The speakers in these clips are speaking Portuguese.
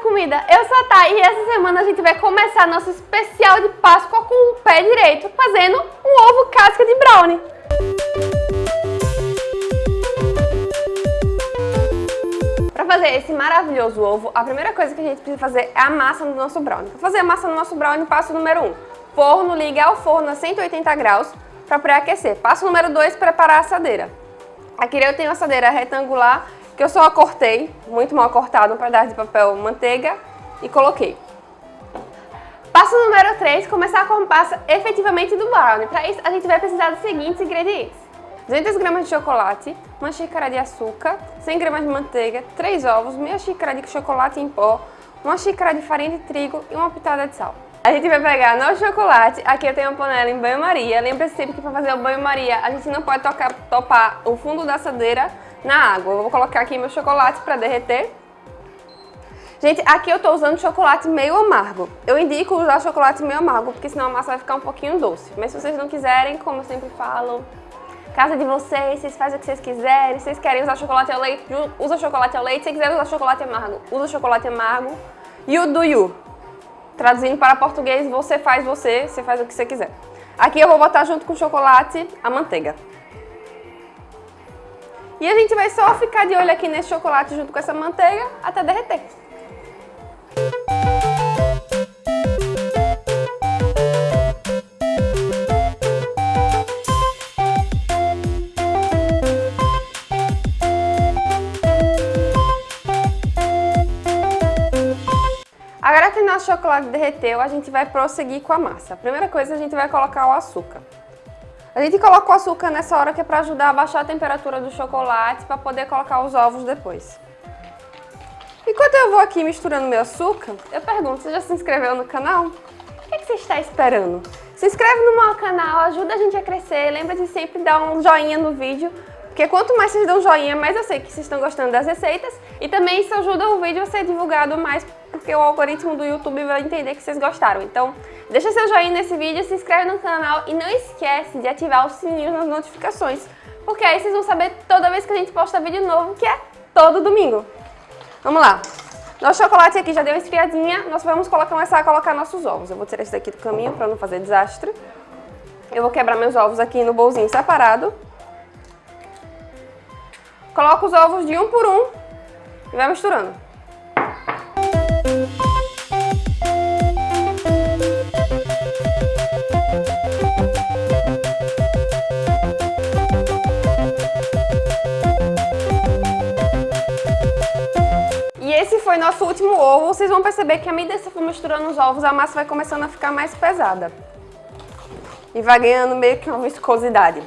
comida, eu sou a Thay e essa semana a gente vai começar nosso especial de Páscoa com o pé direito, fazendo um ovo casca de brownie. Para fazer esse maravilhoso ovo, a primeira coisa que a gente precisa fazer é a massa do nosso brownie. Para fazer a massa do nosso brownie, passo número 1, um, forno, ligar o forno a 180 graus para pré-aquecer. Passo número 2, preparar a assadeira. Aqui eu tenho a assadeira retangular que eu só cortei, muito mal cortado, um pedaço de papel manteiga e coloquei. Passo número 3, começar com a massa efetivamente do brownie. Para isso, a gente vai precisar dos seguintes ingredientes. 200 gramas de chocolate, uma xícara de açúcar, 100 gramas de manteiga, 3 ovos, meia xícara de chocolate em pó, uma xícara de farinha de trigo e uma pitada de sal. A gente vai pegar nosso chocolate, aqui eu tenho uma panela em banho-maria. Lembre-se sempre que para fazer o banho-maria a gente não pode tocar, topar o fundo da assadeira na água. Eu vou colocar aqui meu chocolate para derreter. Gente, aqui eu estou usando chocolate meio amargo. Eu indico usar chocolate meio amargo, porque senão a massa vai ficar um pouquinho doce. Mas se vocês não quiserem, como eu sempre falo, casa de vocês, vocês fazem o que vocês quiserem. Se vocês querem usar chocolate ao leite, usa chocolate ao leite. Se quiser usar chocolate amargo, usa chocolate amargo. You do you. Traduzindo para português, você faz você, você faz o que você quiser. Aqui eu vou botar junto com o chocolate a manteiga. E a gente vai só ficar de olho aqui nesse chocolate junto com essa manteiga até derreter. Agora que nosso chocolate derreteu, a gente vai prosseguir com a massa. A primeira coisa, a gente vai colocar o açúcar. A gente coloca o açúcar nessa hora que é para ajudar a baixar a temperatura do chocolate para poder colocar os ovos depois. Enquanto eu vou aqui misturando meu açúcar, eu pergunto, você já se inscreveu no canal? O que, é que você está esperando? Se inscreve no meu canal, ajuda a gente a crescer, lembra de sempre dar um joinha no vídeo, porque quanto mais vocês dão joinha, mais eu sei que vocês estão gostando das receitas e também isso ajuda o vídeo a ser divulgado mais, porque o algoritmo do YouTube vai entender que vocês gostaram. Então, deixa seu joinha nesse vídeo, se inscreve no canal e não esquece de ativar o sininho nas notificações, porque aí vocês vão saber toda vez que a gente posta vídeo novo, que é todo domingo. Vamos lá. Nosso chocolate aqui já deu esfriadinha, nós vamos começar a colocar nossos ovos. Eu vou tirar esse daqui do caminho para não fazer desastre. Eu vou quebrar meus ovos aqui no bolzinho separado. Coloca os ovos de um por um e vai misturando. E esse foi nosso último ovo. Vocês vão perceber que à medida que você for misturando os ovos, a massa vai começando a ficar mais pesada. E vai ganhando meio que uma viscosidade.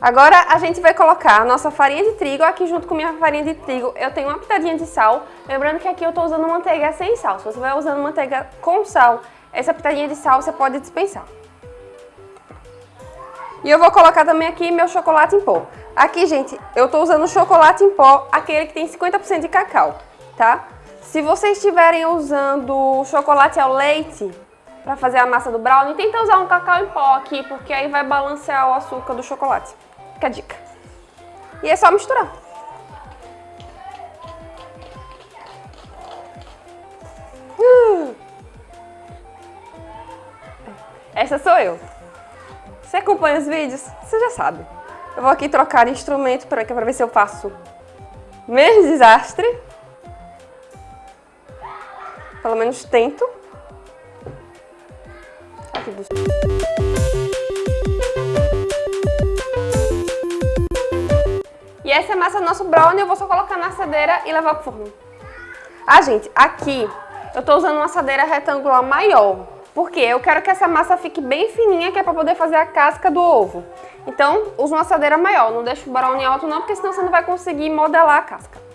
Agora a gente vai colocar a nossa farinha de trigo, aqui junto com minha farinha de trigo eu tenho uma pitadinha de sal, lembrando que aqui eu estou usando manteiga sem sal, se você vai usando manteiga com sal, essa pitadinha de sal você pode dispensar. E eu vou colocar também aqui meu chocolate em pó. Aqui, gente, eu estou usando chocolate em pó, aquele que tem 50% de cacau, tá? Se vocês estiverem usando chocolate ao leite para fazer a massa do brownie, tenta usar um cacau em pó aqui, porque aí vai balancear o açúcar do chocolate. Fica a dica. E é só misturar. Uh! Essa sou eu. Você acompanha os vídeos? Você já sabe. Eu vou aqui trocar instrumento para ver se eu faço menos desastre. Pelo menos tento. E essa é massa do nosso brownie, eu vou só colocar na assadeira e levar pro forno. Ah, gente, aqui eu tô usando uma assadeira retangular maior, porque eu quero que essa massa fique bem fininha, que é pra poder fazer a casca do ovo. Então, usa uma assadeira maior, não deixa o brownie alto não, porque senão você não vai conseguir modelar a casca.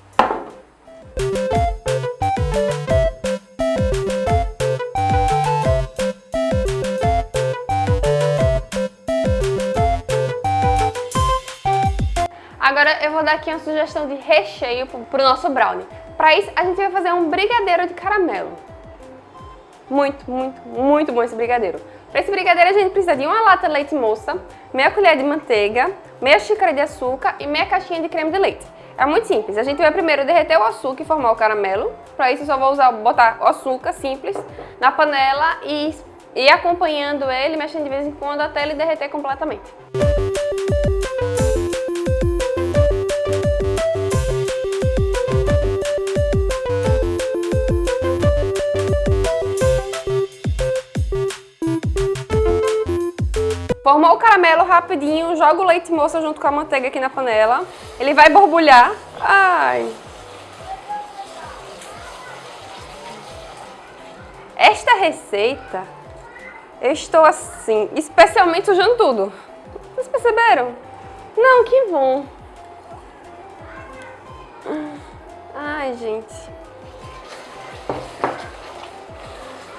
Vou dar aqui uma sugestão de recheio para o nosso brownie. Para isso, a gente vai fazer um brigadeiro de caramelo. Muito, muito, muito bom esse brigadeiro. Para esse brigadeiro a gente precisa de uma lata de leite moça, meia colher de manteiga, meia xícara de açúcar e meia caixinha de creme de leite. É muito simples. A gente vai primeiro derreter o açúcar e formar o caramelo. Para isso eu só vou usar, botar o açúcar simples na panela e ir acompanhando ele, mexendo de vez em quando até ele derreter completamente. Formou o caramelo rapidinho, joga o leite moça junto com a manteiga aqui na panela. Ele vai borbulhar. Ai! Esta receita, eu estou assim, especialmente sujando tudo. Vocês perceberam? Não, que bom. Ai, gente.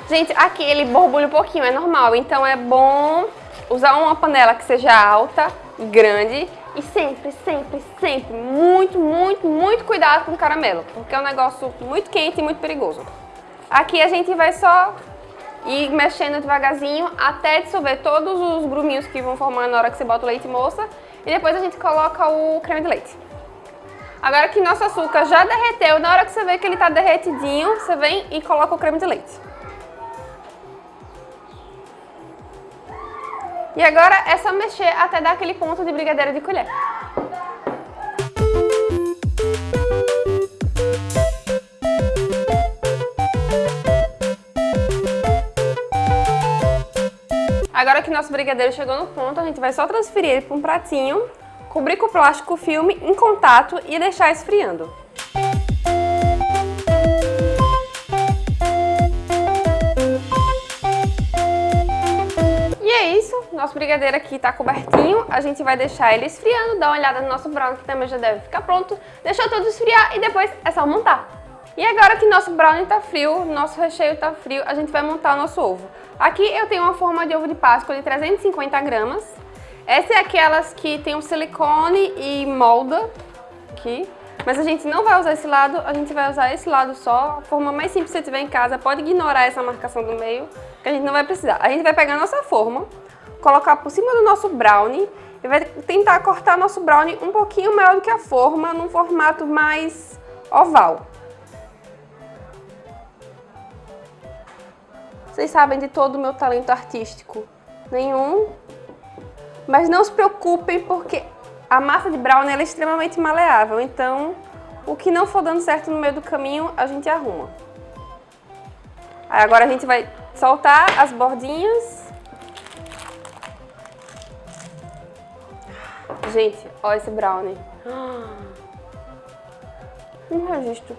Gente, aqui ele borbulha um pouquinho, é normal. Então é bom usar uma panela que seja alta, grande e sempre, sempre, sempre muito, muito, muito cuidado com o caramelo, porque é um negócio muito quente e muito perigoso. Aqui a gente vai só ir mexendo devagarzinho até dissolver todos os gruminhos que vão formar na hora que você bota o leite moça e depois a gente coloca o creme de leite. Agora que nosso açúcar já derreteu, na hora que você vê que ele está derretidinho, você vem e coloca o creme de leite. E agora é só mexer até dar aquele ponto de brigadeiro de colher. Agora que nosso brigadeiro chegou no ponto, a gente vai só transferir ele para um pratinho, cobrir com plástico filme em contato e deixar esfriando. Nosso brigadeiro aqui tá cobertinho, a gente vai deixar ele esfriando, dá uma olhada no nosso brownie que também já deve ficar pronto, deixou tudo esfriar e depois é só montar. E agora que nosso brownie tá frio, nosso recheio tá frio, a gente vai montar o nosso ovo. Aqui eu tenho uma forma de ovo de Páscoa de 350 gramas. Essa é aquelas que tem um silicone e molda aqui. Mas a gente não vai usar esse lado, a gente vai usar esse lado só. A forma mais simples que você tiver em casa, pode ignorar essa marcação do meio, que a gente não vai precisar. A gente vai pegar a nossa forma, colocar por cima do nosso brownie e vai tentar cortar nosso brownie um pouquinho maior do que a forma, num formato mais oval. Vocês sabem de todo o meu talento artístico? Nenhum? Mas não se preocupem porque a massa de brownie é extremamente maleável, então o que não for dando certo no meio do caminho, a gente arruma. Aí agora a gente vai soltar as bordinhas Gente, olha esse brownie. Um registro.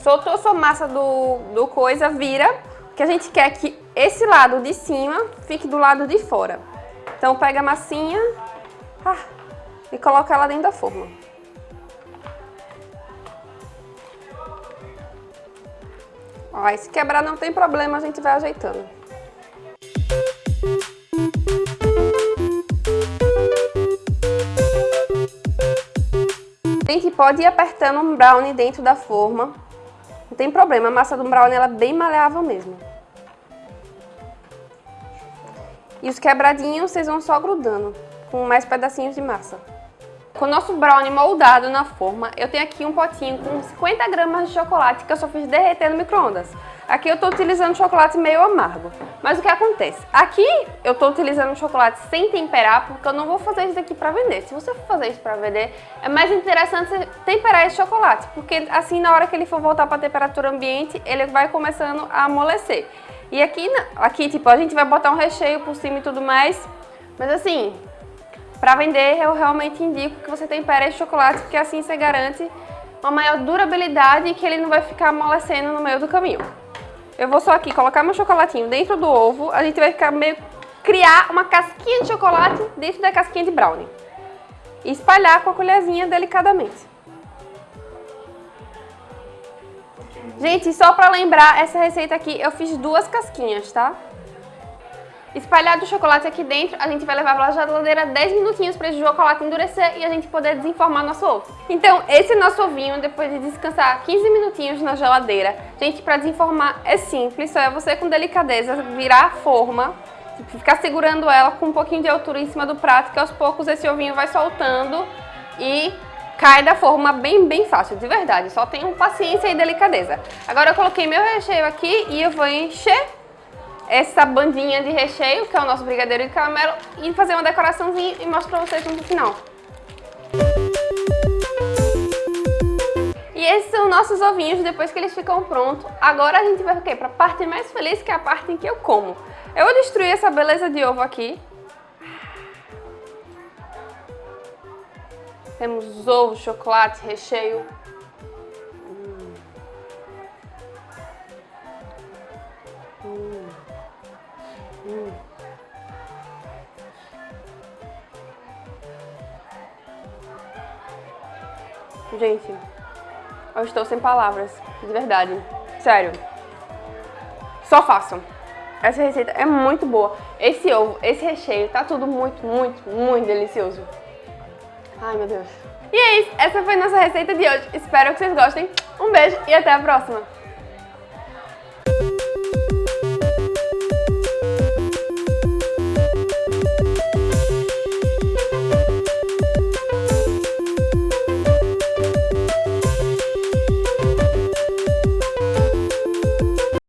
Soltou sua massa do, do coisa, vira, que a gente quer que esse lado de cima fique do lado de fora. Então pega a massinha ah, e coloca ela dentro da forma. Ó, se quebrar não tem problema, a gente vai ajeitando. Gente pode ir apertando um brownie dentro da forma. Não tem problema, a massa do brownie ela é bem maleável mesmo. E os quebradinhos vocês vão só grudando com mais pedacinhos de massa. Com o nosso brownie moldado na forma, eu tenho aqui um potinho com 50 gramas de chocolate que eu só fiz derreter no micro-ondas. Aqui eu estou utilizando chocolate meio amargo. Mas o que acontece? Aqui eu estou utilizando chocolate sem temperar porque eu não vou fazer isso aqui para vender. Se você for fazer isso para vender, é mais interessante temperar esse chocolate. Porque assim na hora que ele for voltar para a temperatura ambiente, ele vai começando a amolecer. E aqui, aqui tipo, a gente vai botar um recheio por cima e tudo mais. Mas assim, para vender eu realmente indico que você tempere esse chocolate porque assim você garante uma maior durabilidade e que ele não vai ficar amolecendo no meio do caminho. Eu vou só aqui colocar meu chocolatinho dentro do ovo, a gente vai ficar meio... criar uma casquinha de chocolate dentro da casquinha de brownie. E espalhar com a colherzinha delicadamente. Gente, só pra lembrar, essa receita aqui eu fiz duas casquinhas, tá? Espalhado o chocolate aqui dentro, a gente vai levar para a geladeira 10 minutinhos para esse chocolate endurecer e a gente poder desenformar nosso ovo. Então, esse nosso ovinho, depois de descansar 15 minutinhos na geladeira, gente, para desenformar é simples, só é você com delicadeza virar a forma, ficar segurando ela com um pouquinho de altura em cima do prato, que aos poucos esse ovinho vai soltando e cai da forma bem, bem fácil, de verdade. Só tenham paciência e delicadeza. Agora eu coloquei meu recheio aqui e eu vou encher essa bandinha de recheio, que é o nosso brigadeiro de caramelo, e fazer uma decoraçãozinha e mostro pra vocês no final. E esses são nossos ovinhos depois que eles ficam prontos. Agora a gente vai o quê? Pra parte mais feliz, que é a parte em que eu como. Eu vou destruir essa beleza de ovo aqui. Temos ovo, chocolate, recheio. Gente, eu estou sem palavras, de verdade. Sério. Só façam. Essa receita é muito boa. Esse ovo, esse recheio, tá tudo muito, muito, muito delicioso. Ai, meu Deus. E é isso, essa foi nossa receita de hoje. Espero que vocês gostem. Um beijo e até a próxima.